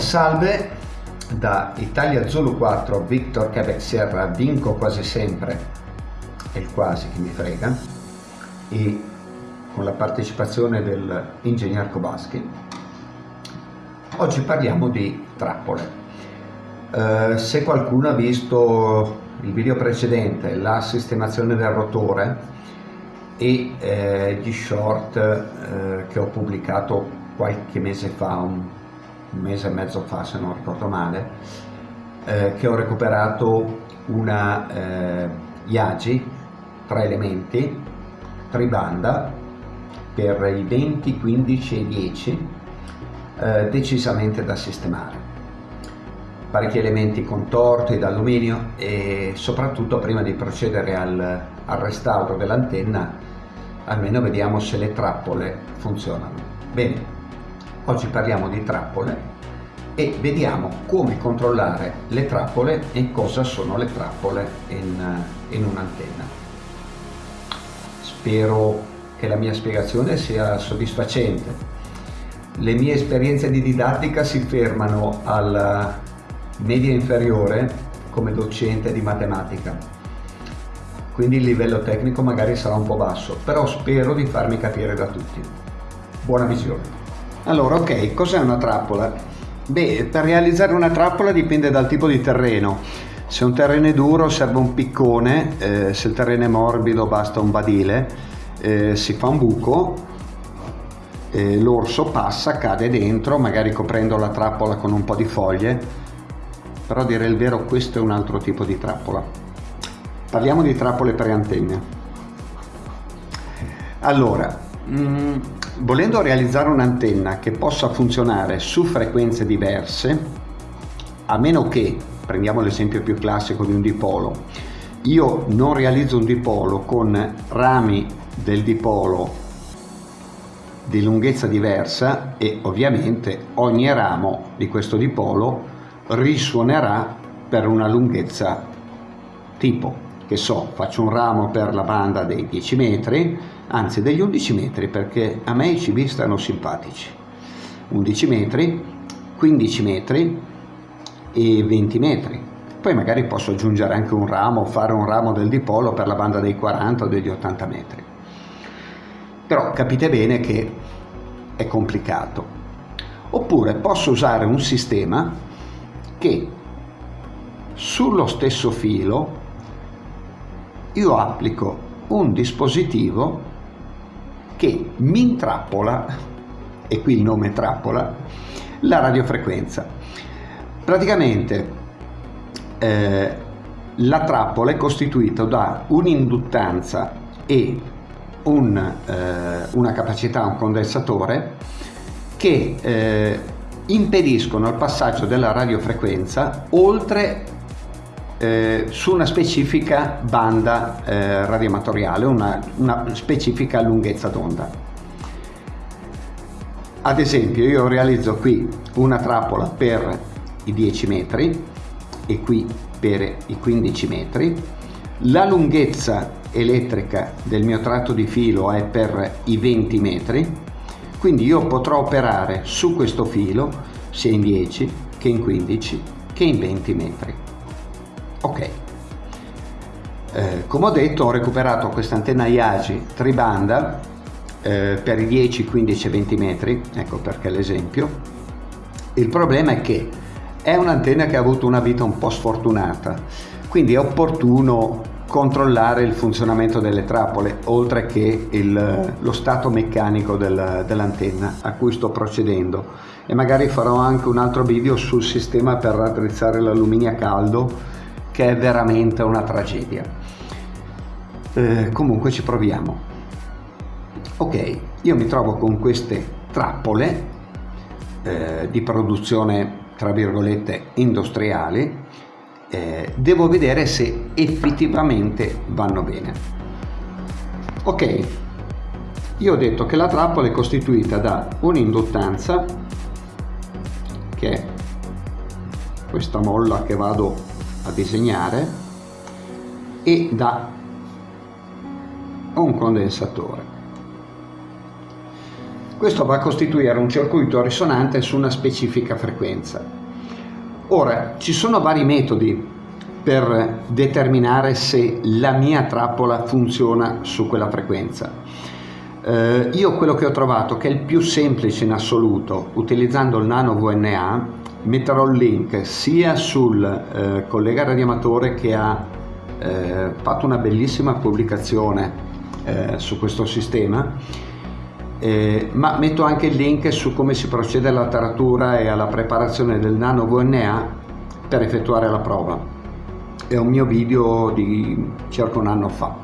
salve da Italia Zulu 4 Victor Quebec Sierra vinco quasi sempre è il quasi che mi frega e con la partecipazione dell'ingegner Kobaschi oggi parliamo di trappole. Eh, se qualcuno ha visto il video precedente la sistemazione del rotore e eh, gli short eh, che ho pubblicato qualche mese fa un un mese e mezzo fa se non ricordo male, eh, che ho recuperato una eh, Yagi, tre elementi, tribanda, per i 20, 15 e 10, eh, decisamente da sistemare. Parecchi elementi contorti d'alluminio e soprattutto prima di procedere al, al restauro dell'antenna almeno vediamo se le trappole funzionano. Bene, Oggi parliamo di trappole e vediamo come controllare le trappole e cosa sono le trappole in, in un'antenna. Spero che la mia spiegazione sia soddisfacente. Le mie esperienze di didattica si fermano alla media inferiore come docente di matematica, quindi il livello tecnico magari sarà un po' basso, però spero di farmi capire da tutti. Buona visione! Allora, ok, cos'è una trappola? Beh, per realizzare una trappola dipende dal tipo di terreno. Se un terreno è duro serve un piccone, eh, se il terreno è morbido basta un badile, eh, si fa un buco, eh, l'orso passa, cade dentro, magari coprendo la trappola con un po' di foglie, però a dire il vero questo è un altro tipo di trappola. Parliamo di trappole per antenne. Allora, mm, volendo realizzare un'antenna che possa funzionare su frequenze diverse, a meno che, prendiamo l'esempio più classico di un dipolo, io non realizzo un dipolo con rami del dipolo di lunghezza diversa e ovviamente ogni ramo di questo dipolo risuonerà per una lunghezza tipo che so, faccio un ramo per la banda dei 10 metri, anzi degli 11 metri perché a me i CV stanno simpatici. 11 metri, 15 metri e 20 metri. Poi magari posso aggiungere anche un ramo, fare un ramo del dipolo per la banda dei 40 o degli 80 metri. Però capite bene che è complicato. Oppure posso usare un sistema che sullo stesso filo io applico un dispositivo che mi intrappola, e qui il nome trappola, la radiofrequenza. Praticamente eh, la trappola è costituita da un'induttanza e un, eh, una capacità, un condensatore che eh, impediscono il passaggio della radiofrequenza oltre eh, su una specifica banda eh, radioamatoriale, una, una specifica lunghezza d'onda. Ad esempio io realizzo qui una trappola per i 10 metri e qui per i 15 metri, la lunghezza elettrica del mio tratto di filo è per i 20 metri, quindi io potrò operare su questo filo sia in 10 che in 15 che in 20 metri. Ok, eh, come ho detto ho recuperato questa antenna IAGI tribanda eh, per i 10, 15 e 20 metri, ecco perché l'esempio. Il problema è che è un'antenna che ha avuto una vita un po' sfortunata, quindi è opportuno controllare il funzionamento delle trappole oltre che il, lo stato meccanico del, dell'antenna a cui sto procedendo e magari farò anche un altro video sul sistema per raddrizzare l'alluminio a caldo che è veramente una tragedia. Eh, comunque ci proviamo. Ok, io mi trovo con queste trappole eh, di produzione tra virgolette industriali, eh, devo vedere se effettivamente vanno bene. Ok, io ho detto che la trappola è costituita da un'induttanza che è questa molla che vado a disegnare e da un condensatore. questo va a costituire un circuito risonante su una specifica frequenza. Ora, ci sono vari metodi per determinare se la mia trappola funziona su quella frequenza. Eh, io quello che ho trovato che è il più semplice in assoluto, utilizzando il nano VNA, metterò il link sia sul eh, collega radioamatore che ha eh, fatto una bellissima pubblicazione eh, su questo sistema, eh, ma metto anche il link su come si procede alla taratura e alla preparazione del nano VNA per effettuare la prova. È un mio video di circa un anno fa.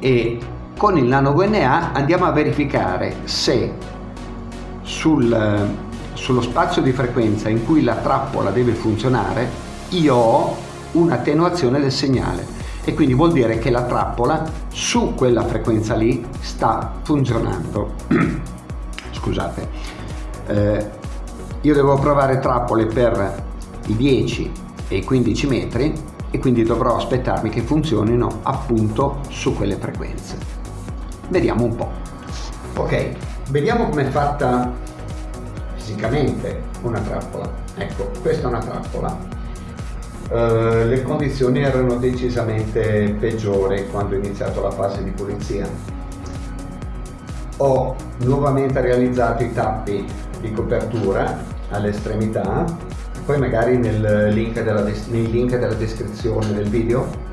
E con il nano VNA andiamo a verificare se sul, sullo spazio di frequenza in cui la trappola deve funzionare io ho un'attenuazione del segnale e quindi vuol dire che la trappola su quella frequenza lì sta funzionando. Scusate, eh, io devo provare trappole per i 10 e i 15 metri e quindi dovrò aspettarmi che funzionino appunto su quelle frequenze. Vediamo un po'. Ok, vediamo come è fatta fisicamente una trappola. Ecco, questa è una trappola. Uh, le condizioni erano decisamente peggiori quando ho iniziato la fase di pulizia. Ho nuovamente realizzato i tappi di copertura all'estremità, poi magari nel link, della, nel link della descrizione del video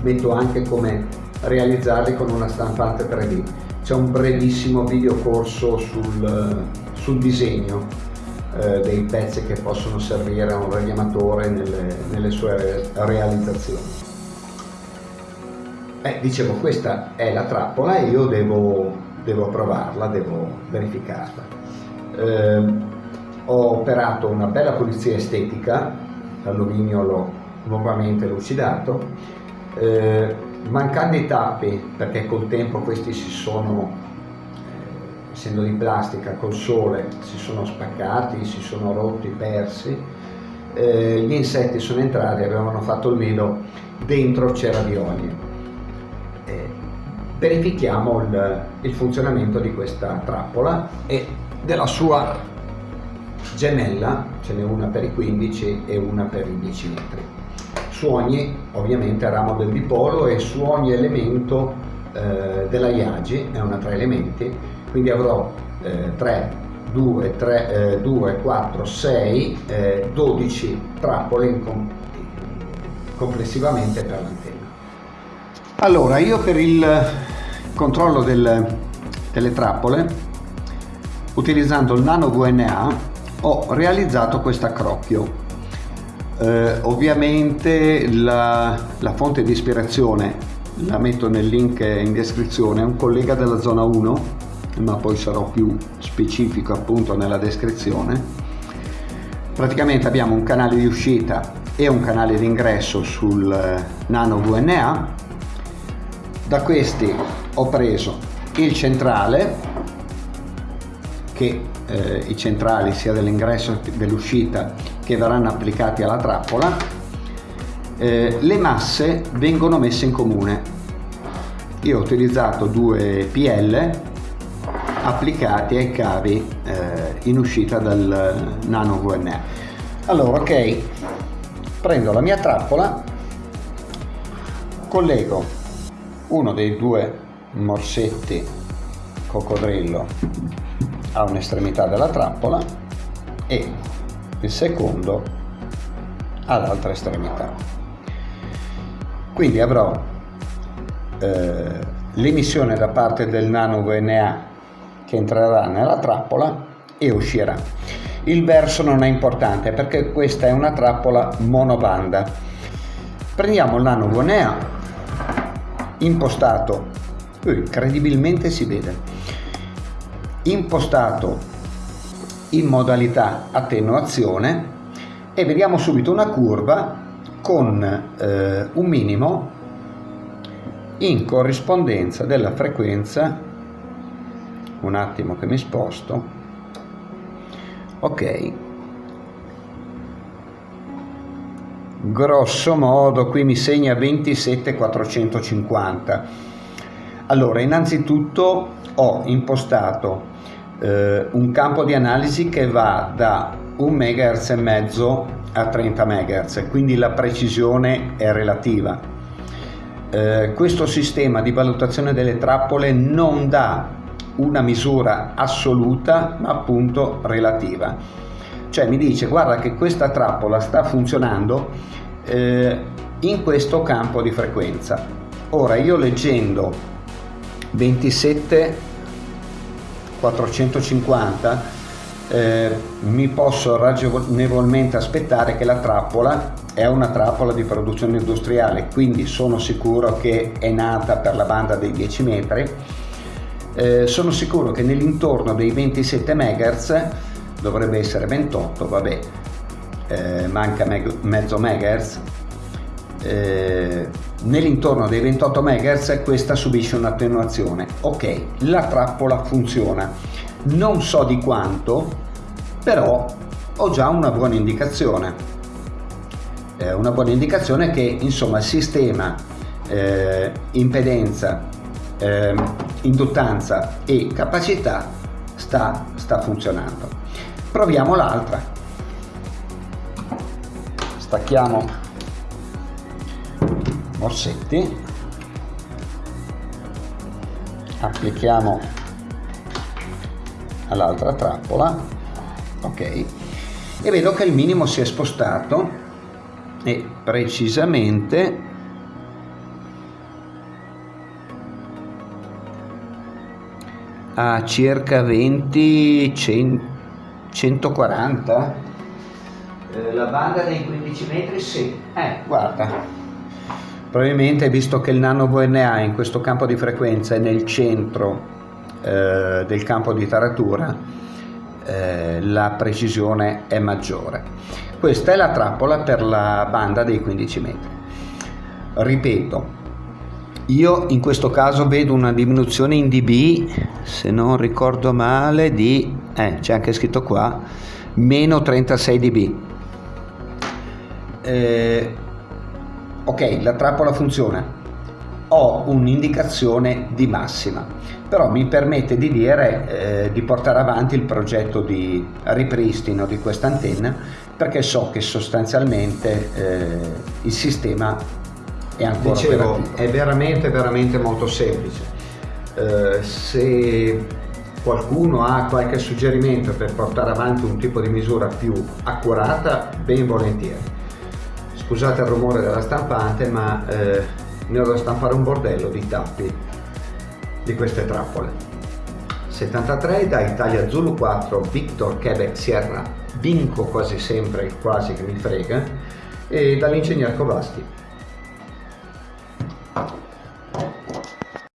metto anche come realizzarli con una stampante 3D. C'è un brevissimo videocorso sul, sul disegno eh, dei pezzi che possono servire a un radioamatore nelle, nelle sue realizzazioni. Eh, dicevo, questa è la trappola e io devo, devo provarla, devo verificarla. Eh, ho operato una bella pulizia estetica, l'alluminio l'ho nuovamente lucidato, eh, mancando i tappi perché col tempo questi si sono essendo di plastica col sole si sono spaccati si sono rotti persi. Eh, gli insetti sono entrati avevano fatto il nido dentro c'era di olio eh, verifichiamo il, il funzionamento di questa trappola e della sua gemella ce n'è una per i 15 e una per i 10 metri. Su ogni ovviamente ramo del dipolo e su ogni elemento eh, della IAGI, è una tre elementi, quindi avrò eh, 3, 2, 3, eh, 2, 4, 6, eh, 12 trappole com complessivamente per l'antenna. Allora, io per il controllo del, delle trappole, utilizzando il nano VNA, ho realizzato questo accrocchio eh, ovviamente la, la, fonte di ispirazione la metto nel link in descrizione, è un collega della zona 1, ma poi sarò più specifico appunto nella descrizione. Praticamente abbiamo un canale di uscita e un canale di ingresso sul eh, Nano VNA. Da questi ho preso il centrale che eh, i centrali sia dell'ingresso che dell'uscita che verranno applicati alla trappola, eh, le masse vengono messe in comune. Io ho utilizzato due PL applicati ai cavi eh, in uscita dal Nano VNA. Allora, ok, prendo la mia trappola, collego uno dei due morsetti coccodrillo a un'estremità della trappola e il secondo all'altra estremità. Quindi avrò eh, l'emissione da parte del nano VNA che entrerà nella trappola e uscirà. Il verso non è importante perché questa è una trappola monobanda. Prendiamo il nano VNA impostato, incredibilmente si vede, impostato in modalità attenuazione e vediamo subito una curva con eh, un minimo in corrispondenza della frequenza un attimo che mi sposto. Ok. Grosso modo qui mi segna 27450 Allora, innanzitutto ho impostato eh, un campo di analisi che va da 1 MHz e mezzo a 30 MHz, quindi la precisione è relativa. Eh, questo sistema di valutazione delle trappole non dà una misura assoluta ma appunto relativa. Cioè mi dice guarda che questa trappola sta funzionando eh, in questo campo di frequenza. Ora io leggendo 27 450 eh, mi posso ragionevolmente aspettare che la trappola è una trappola di produzione industriale quindi sono sicuro che è nata per la banda dei 10 metri eh, sono sicuro che nell'intorno dei 27 MHz dovrebbe essere 28 vabbè eh, manca mezzo MHz eh, nell'intorno dei 28 MHz questa subisce un'attenuazione. Ok la trappola funziona. Non so di quanto però ho già una buona indicazione. Eh, una buona indicazione che insomma il sistema eh, impedenza eh, induttanza e capacità sta, sta funzionando. Proviamo l'altra. Stacchiamo morsetti. Applichiamo all'altra trappola. Ok. E vedo che il minimo si è spostato e precisamente a circa 20 140 eh, la banda dei 15 metri sì eh guarda Probabilmente visto che il nano VNA in questo campo di frequenza è nel centro eh, del campo di taratura, eh, la precisione è maggiore. Questa è la trappola per la banda dei 15 metri. Ripeto, io in questo caso vedo una diminuzione in dB, se non ricordo male, di, eh, c'è anche scritto qua, meno 36 dB. Eh, ok la trappola funziona ho un'indicazione di massima però mi permette di dire eh, di portare avanti il progetto di ripristino di questa antenna perché so che sostanzialmente eh, il sistema è ancora Dicevo, operativo. è veramente veramente molto semplice eh, se qualcuno ha qualche suggerimento per portare avanti un tipo di misura più accurata ben volentieri. Scusate il rumore della stampante ma eh, ne ho da stampare un bordello di tappi di queste trappole. 73 da Italia Zulu 4 Victor Quebec Sierra. Vinco quasi sempre il quasi che mi frega e dall'ingegner Covasti